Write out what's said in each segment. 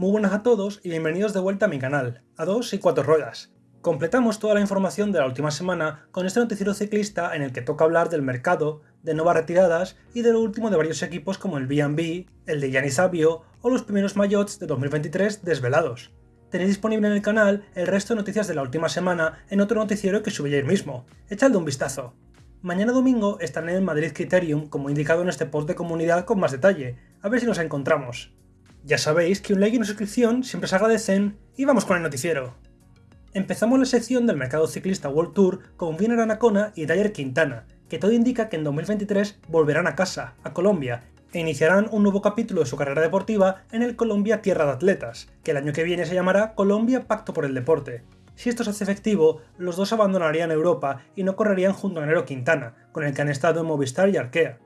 Muy buenas a todos y bienvenidos de vuelta a mi canal, a 2 y 4 ruedas. Completamos toda la información de la última semana con este noticiero ciclista en el que toca hablar del mercado, de nuevas retiradas y de lo último de varios equipos como el B&B, el de Gianni Sabio o los primeros mayots de 2023 desvelados. Tenéis disponible en el canal el resto de noticias de la última semana en otro noticiero que subí ayer mismo. Echadle un vistazo. Mañana domingo estaré en el Madrid Criterium como indicado en este post de comunidad con más detalle, a ver si nos encontramos. Ya sabéis que un like y una suscripción siempre se agradecen y vamos con el noticiero. Empezamos la sección del mercado ciclista World Tour con Wiener Anacona y Dyer Quintana, que todo indica que en 2023 volverán a casa, a Colombia, e iniciarán un nuevo capítulo de su carrera deportiva en el Colombia Tierra de Atletas, que el año que viene se llamará Colombia Pacto por el Deporte. Si esto se hace efectivo, los dos abandonarían Europa y no correrían junto a Nero Quintana, con el que han estado en Movistar y Arkea.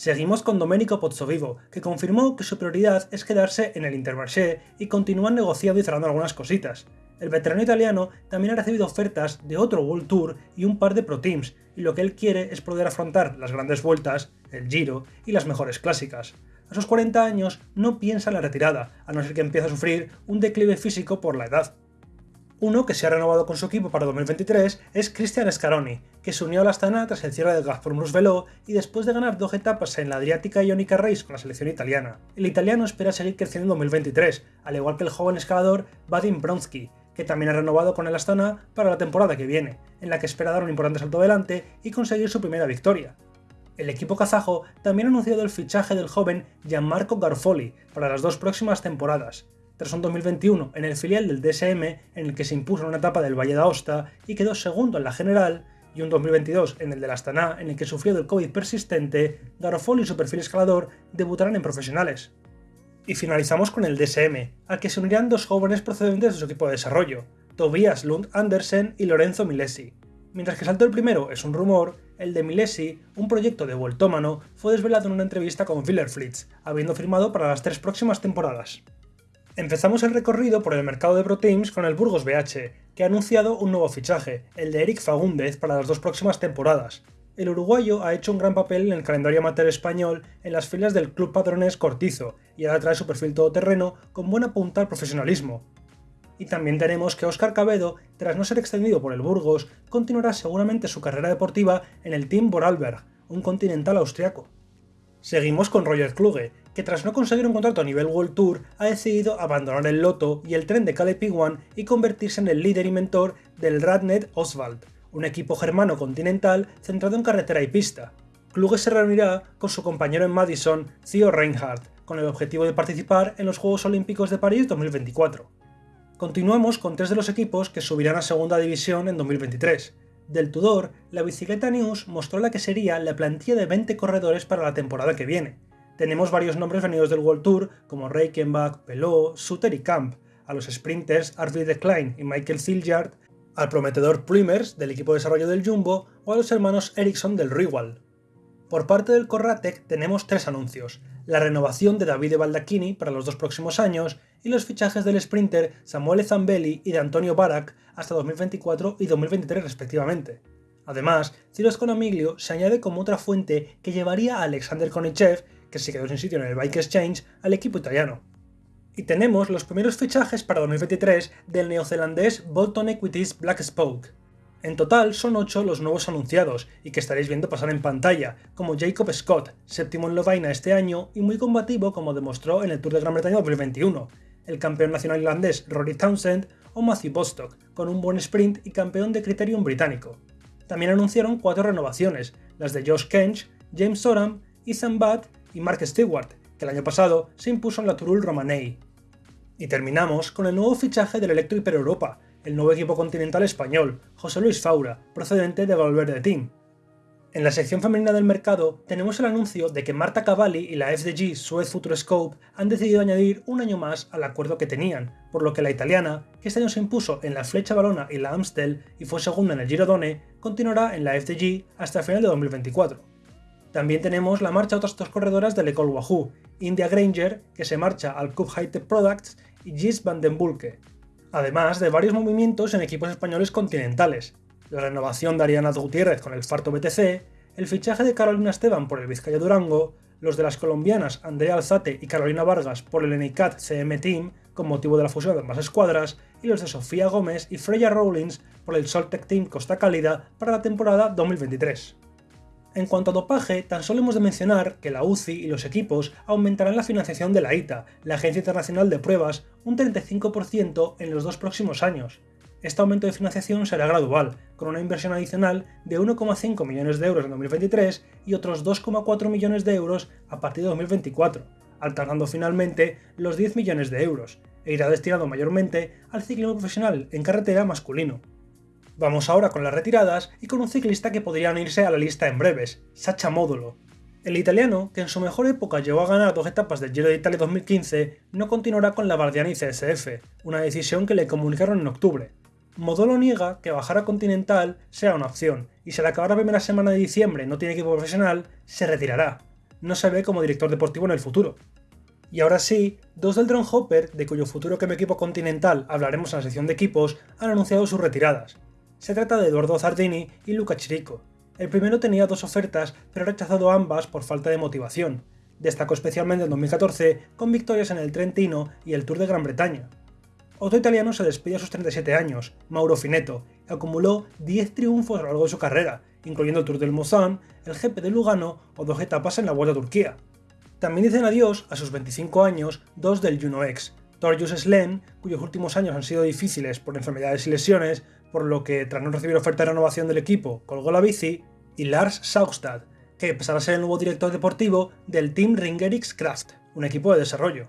Seguimos con Domenico Pozzovivo, que confirmó que su prioridad es quedarse en el Intermarché y continúan negociando y cerrando algunas cositas. El veterano italiano también ha recibido ofertas de otro World Tour y un par de Pro Teams, y lo que él quiere es poder afrontar las grandes vueltas, el Giro y las mejores clásicas. A sus 40 años no piensa en la retirada, a no ser que empiece a sufrir un declive físico por la edad. Uno que se ha renovado con su equipo para 2023 es Cristian Scaroni, que se unió a la Astana tras el cierre del Gazprom Velo y después de ganar dos etapas en la Adriática Ionica Race con la selección italiana. El italiano espera seguir creciendo en 2023, al igual que el joven escalador Vadim Bronsky, que también ha renovado con el Astana para la temporada que viene, en la que espera dar un importante salto adelante y conseguir su primera victoria. El equipo kazajo también ha anunciado el fichaje del joven Gianmarco Garfoli para las dos próximas temporadas, tras un 2021 en el filial del DSM en el que se impuso en una etapa del Valle d'Aosta y quedó segundo en la general, y un 2022 en el del Astana en el que sufrió del COVID persistente, Garofoli y su perfil escalador debutarán en profesionales. Y finalizamos con el DSM, al que se unirán dos jóvenes procedentes de su equipo de desarrollo, Tobias Lund Andersen y Lorenzo Milesi. Mientras que salto el primero es un rumor, el de Milesi, un proyecto de vueltómano, fue desvelado en una entrevista con Fritz, habiendo firmado para las tres próximas temporadas. Empezamos el recorrido por el mercado de Pro Teams con el Burgos BH, que ha anunciado un nuevo fichaje, el de Eric Fagúndez para las dos próximas temporadas. El uruguayo ha hecho un gran papel en el calendario amateur español en las filas del Club Padrones Cortizo y ahora trae su perfil todoterreno con buena punta al profesionalismo. Y también tenemos que Óscar Cabedo, tras no ser extendido por el Burgos, continuará seguramente su carrera deportiva en el Team Vorarlberg, un continental austriaco. Seguimos con Roger Kluge, que tras no conseguir un contrato a nivel World Tour, ha decidido abandonar el Loto y el tren de Caleb One y convertirse en el líder y mentor del Radnet Oswald, un equipo germano continental centrado en carretera y pista. Kluge se reunirá con su compañero en Madison, Theo Reinhardt, con el objetivo de participar en los Juegos Olímpicos de París 2024. Continuamos con tres de los equipos que subirán a segunda división en 2023. Del Tudor, la Bicicleta News mostró la que sería la plantilla de 20 corredores para la temporada que viene. Tenemos varios nombres venidos del World Tour, como Reichenbach, Pelot, Suter y Camp, a los sprinters Arvid Klein y Michael Ziljard, al prometedor Plumers del equipo de desarrollo del Jumbo o a los hermanos Ericsson del Riwal. Por parte del Corratec tenemos tres anuncios, la renovación de Davide Baldacchini para los dos próximos años y los fichajes del sprinter Samuele Zambelli y de Antonio Barak hasta 2024 y 2023 respectivamente. Además, Ciro Sconamiglio se añade como otra fuente que llevaría a Alexander Konichev, que se quedó sin sitio en el Bike Exchange, al equipo italiano. Y tenemos los primeros fichajes para 2023 del neozelandés Bolton Equities Black Spoke. En total son 8 los nuevos anunciados y que estaréis viendo pasar en pantalla, como Jacob Scott, séptimo en Lovaina este año y muy combativo como demostró en el Tour de Gran Bretaña 2021, el campeón nacional irlandés Rory Townsend o Matthew Bostock, con un buen sprint y campeón de Criterium británico. También anunciaron cuatro renovaciones, las de Josh Kench, James Soram, Ethan Butt y Mark Stewart, que el año pasado se impuso en la Turul Romanei. Y terminamos con el nuevo fichaje del Electro Hyper Europa, el nuevo equipo continental español, José Luis Faura, procedente de Valverde Team. En la sección femenina del mercado tenemos el anuncio de que Marta Cavalli y la FDG Suez Future Scope han decidido añadir un año más al acuerdo que tenían, por lo que la italiana, que este año se impuso en la Flecha Balona y la Amstel y fue segunda en el Girodone, continuará en la FDG hasta el final de 2024. También tenemos la marcha de otras dos corredoras del Ecole Wahoo, India Granger, que se marcha al Cube High Tech Products, y Gis van den Bulke, además de varios movimientos en equipos españoles continentales, la renovación de Ariana Gutiérrez con el Farto BTC, el fichaje de Carolina Esteban por el Vizcaya Durango, los de las colombianas Andrea Alzate y Carolina Vargas por el NICAT CM Team, con motivo de la fusión de ambas escuadras, y los de Sofía Gómez y Freya Rawlins por el Soltec Team Costa Cálida para la temporada 2023. En cuanto a dopaje, tan solo hemos de mencionar que la UCI y los equipos aumentarán la financiación de la ITA, la Agencia Internacional de Pruebas, un 35% en los dos próximos años. Este aumento de financiación será gradual, con una inversión adicional de 1,5 millones de euros en 2023 y otros 2,4 millones de euros a partir de 2024, alternando finalmente los 10 millones de euros, e irá destinado mayormente al ciclismo profesional en carretera masculino. Vamos ahora con las retiradas y con un ciclista que podría unirse a la lista en breves, Sacha Módulo. El italiano, que en su mejor época llegó a ganar dos etapas del Giro de Italia 2015, no continuará con la Bardiani CSF, una decisión que le comunicaron en octubre. Módulo niega que bajar a Continental sea una opción, y si al acabar la primera semana de diciembre no tiene equipo profesional, se retirará. No se ve como director deportivo en el futuro. Y ahora sí, dos del Drone Hopper, de cuyo futuro que equipo Continental hablaremos en la sección de equipos, han anunciado sus retiradas. Se trata de Eduardo Zardini y Luca Chirico. El primero tenía dos ofertas, pero ha rechazado ambas por falta de motivación. Destacó especialmente en 2014 con victorias en el Trentino y el Tour de Gran Bretaña. Otro italiano se despide a sus 37 años, Mauro Finetto, y acumuló 10 triunfos a lo largo de su carrera, incluyendo el Tour del Mozán, el GP de Lugano o dos etapas en la Vuelta a Turquía. También dicen adiós a sus 25 años dos del Juno X, Torjus Slen, cuyos últimos años han sido difíciles por enfermedades y lesiones, por lo que tras no recibir oferta de renovación del equipo colgó la bici, y Lars Saugstad, que pasará a ser el nuevo director deportivo del Team Ringerix Kraft, un equipo de desarrollo.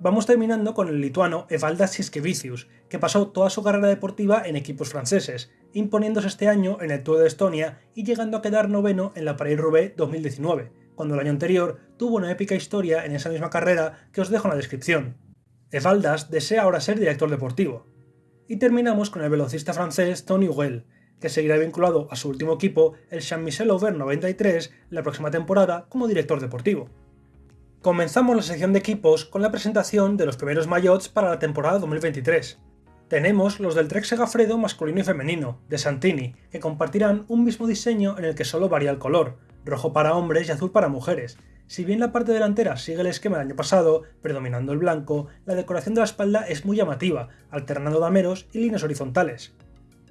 Vamos terminando con el lituano Evaldas Siskevicius, que pasó toda su carrera deportiva en equipos franceses, imponiéndose este año en el Tour de Estonia y llegando a quedar noveno en la Paris-Roubaix 2019, cuando el año anterior tuvo una épica historia en esa misma carrera que os dejo en la descripción. Evaldas desea ahora ser director deportivo, y terminamos con el velocista francés Tony Well, que seguirá vinculado a su último equipo, el Jean-Michel Aubert 93, la próxima temporada como director deportivo. Comenzamos la sección de equipos con la presentación de los primeros maillots para la temporada 2023. Tenemos los del Trek Segafredo masculino y femenino, de Santini, que compartirán un mismo diseño en el que solo varía el color, rojo para hombres y azul para mujeres, si bien la parte delantera sigue el esquema del año pasado, predominando el blanco, la decoración de la espalda es muy llamativa, alternando dameros y líneas horizontales.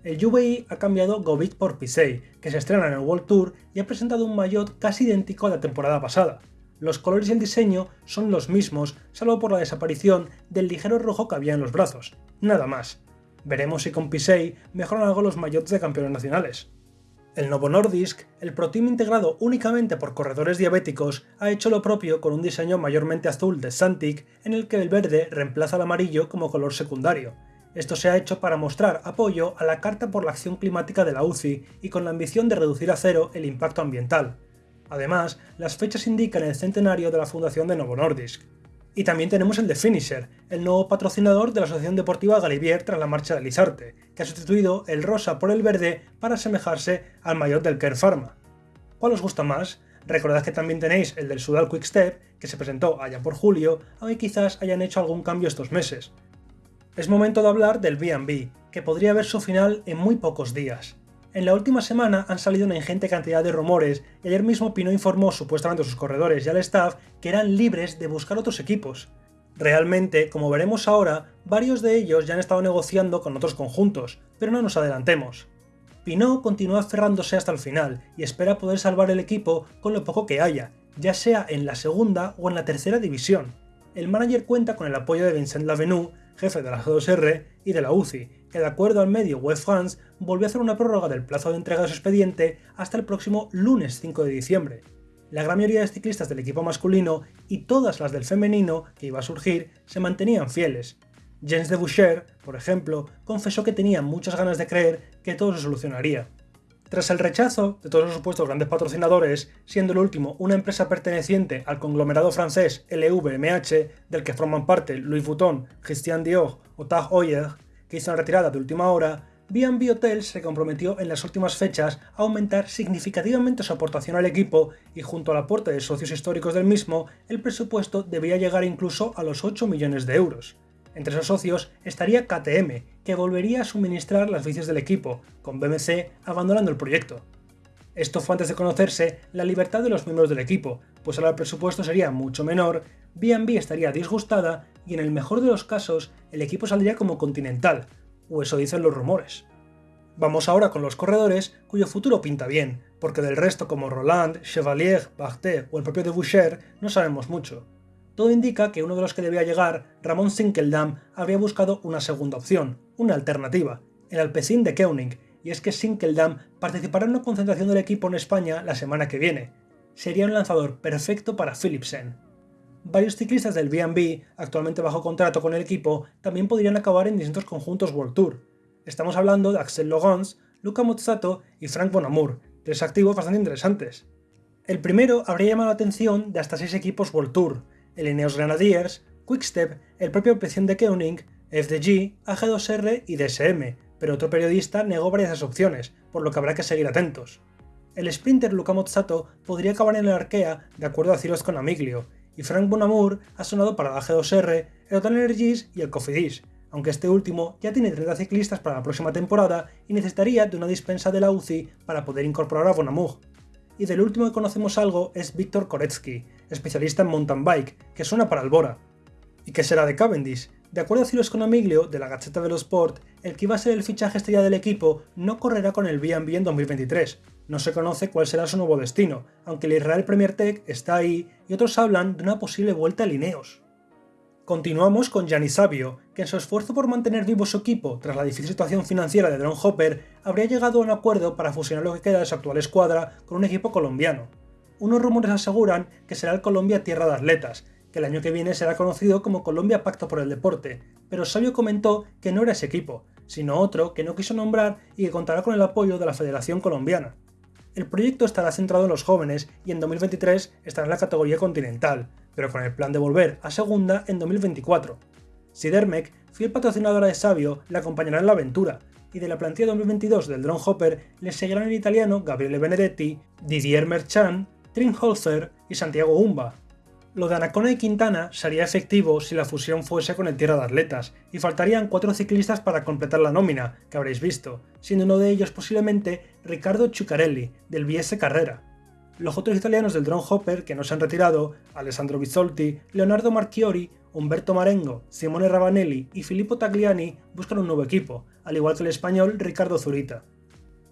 El UVI ha cambiado Govit por Pisei, que se estrena en el World Tour y ha presentado un maillot casi idéntico a la temporada pasada. Los colores y el diseño son los mismos, salvo por la desaparición del ligero rojo que había en los brazos. Nada más. Veremos si con Pisei mejoran algo los maillots de campeones nacionales. El Novo Nordisk, el Pro Team integrado únicamente por corredores diabéticos, ha hecho lo propio con un diseño mayormente azul de Santic en el que el verde reemplaza al amarillo como color secundario. Esto se ha hecho para mostrar apoyo a la Carta por la Acción Climática de la UCI y con la ambición de reducir a cero el impacto ambiental. Además, las fechas indican el centenario de la fundación de Novo Nordisk. Y también tenemos el de Finisher, el nuevo patrocinador de la Asociación Deportiva Galivier tras la marcha de Lizarte, que ha sustituido el rosa por el verde para asemejarse al mayor del Care Pharma. ¿Cuál os gusta más? Recordad que también tenéis el del Sudal Quick Step, que se presentó allá por julio, aunque quizás hayan hecho algún cambio estos meses. Es momento de hablar del B&B, que podría ver su final en muy pocos días. En la última semana han salido una ingente cantidad de rumores y ayer mismo Pino informó supuestamente a sus corredores y al staff que eran libres de buscar otros equipos. Realmente, como veremos ahora, varios de ellos ya han estado negociando con otros conjuntos, pero no nos adelantemos. Pinot continúa aferrándose hasta el final y espera poder salvar el equipo con lo poco que haya, ya sea en la segunda o en la tercera división. El manager cuenta con el apoyo de Vincent Lavenu, jefe de la G2R y de la UCI, que de acuerdo al medio Web France volvió a hacer una prórroga del plazo de entrega de su expediente hasta el próximo lunes 5 de diciembre. La gran mayoría de ciclistas del equipo masculino y todas las del femenino que iba a surgir se mantenían fieles. Jens de Boucher, por ejemplo, confesó que tenía muchas ganas de creer que todo se solucionaría. Tras el rechazo de todos los supuestos grandes patrocinadores, siendo el último una empresa perteneciente al conglomerado francés LVMH, del que forman parte Louis Vuitton, Christian Dior o Tag Heuer, que hizo una retirada de última hora, B&B Hotels se comprometió en las últimas fechas a aumentar significativamente su aportación al equipo y junto al aporte de socios históricos del mismo, el presupuesto debía llegar incluso a los 8 millones de euros. Entre esos socios estaría KTM, que volvería a suministrar las bicis del equipo, con BMC abandonando el proyecto. Esto fue antes de conocerse la libertad de los miembros del equipo, pues ahora el presupuesto sería mucho menor, B&B estaría disgustada y en el mejor de los casos el equipo saldría como continental, o eso dicen los rumores. Vamos ahora con los corredores cuyo futuro pinta bien, porque del resto como Roland, Chevalier, Barthé o el propio de Boucher no sabemos mucho. Todo indica que uno de los que debía llegar, Ramón Sinkeldam, habría buscado una segunda opción, una alternativa, el Alpecin de Koenig, y es que Sinkeldam participará en una concentración del equipo en España la semana que viene. Sería un lanzador perfecto para Philipsen. Varios ciclistas del B&B, actualmente bajo contrato con el equipo, también podrían acabar en distintos conjuntos World Tour, Estamos hablando de Axel Logans, Luca Mozzato y Frank Bonamour, tres activos bastante interesantes. El primero habría llamado la atención de hasta seis equipos World Tour, el Ineos Grenadiers, Quickstep, el propio Opción de Koenig, FDG, AG2R y DSM, pero otro periodista negó varias opciones, por lo que habrá que seguir atentos. El sprinter Luca Mozzato podría acabar en el Arkea de acuerdo a Ciros con Amiglio, y Frank Bonamour ha sonado para la AG2R, el Total Energies y el Cofidis, aunque este último ya tiene 30 ciclistas para la próxima temporada y necesitaría de una dispensa de la UCI para poder incorporar a Bonamur. Y del último que conocemos algo es Víctor Koretsky, especialista en mountain bike, que suena para Albora. ¿Y qué será de Cavendish? De acuerdo a Ciro Sconamiglio, de la Gaceta dello Sport, el que iba a ser el fichaje estrella del equipo no correrá con el B&B en 2023. No se conoce cuál será su nuevo destino, aunque el Israel Premier Tech está ahí y otros hablan de una posible vuelta a Lineos. Continuamos con Gianni Savio, que en su esfuerzo por mantener vivo su equipo tras la difícil situación financiera de Drone Hopper, habría llegado a un acuerdo para fusionar lo que queda de su actual escuadra con un equipo colombiano. Unos rumores aseguran que será el Colombia Tierra de Atletas, que el año que viene será conocido como Colombia Pacto por el Deporte, pero Savio comentó que no era ese equipo, sino otro que no quiso nombrar y que contará con el apoyo de la Federación Colombiana. El proyecto estará centrado en los jóvenes y en 2023 estará en la categoría continental, pero con el plan de volver a segunda en 2024. Sidermec, fiel patrocinadora de Sabio, le acompañará en la aventura, y de la plantilla 2022 del Drone Hopper le seguirán el italiano Gabriele Benedetti, Didier Merchan, Trinholzer y Santiago Umba. Lo de Anacona y Quintana sería efectivo si la fusión fuese con el Tierra de Atletas, y faltarían cuatro ciclistas para completar la nómina, que habréis visto, siendo uno de ellos posiblemente Riccardo Ciuccarelli, del BS Carrera. Los otros italianos del Drone Hopper que no se han retirado, Alessandro Bizzolti, Leonardo Marchiori, Umberto Marengo, Simone Ravanelli y Filippo Tagliani buscan un nuevo equipo, al igual que el español Ricardo Zurita.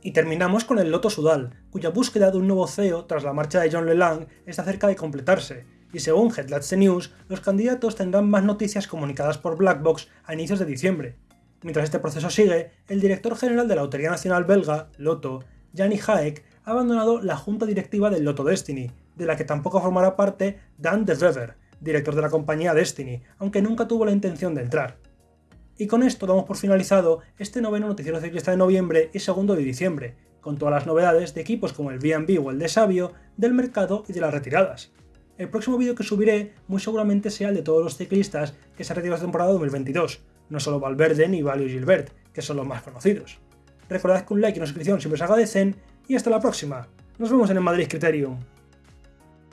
Y terminamos con el Loto Sudal, cuya búsqueda de un nuevo CEO tras la marcha de John Lelang está cerca de completarse, y según Headlats News, los candidatos tendrán más noticias comunicadas por Blackbox a inicios de diciembre. Mientras este proceso sigue, el director general de la Lotería Nacional Belga, Loto, Gianni Haek, ha abandonado la junta directiva del Lotto Destiny, de la que tampoco formará parte Dan de Wever, director de la compañía Destiny, aunque nunca tuvo la intención de entrar. Y con esto damos por finalizado este noveno noticiero ciclista de noviembre y segundo de diciembre, con todas las novedades de equipos como el B&B o el de Sabio, del mercado y de las retiradas. El próximo vídeo que subiré muy seguramente sea el de todos los ciclistas que se han retirado esta temporada 2022, no solo Valverde ni Valio Gilbert, que son los más conocidos. Recordad que un like y una suscripción siempre se agradecen y hasta la próxima. Nos vemos en el Madrid Criterium.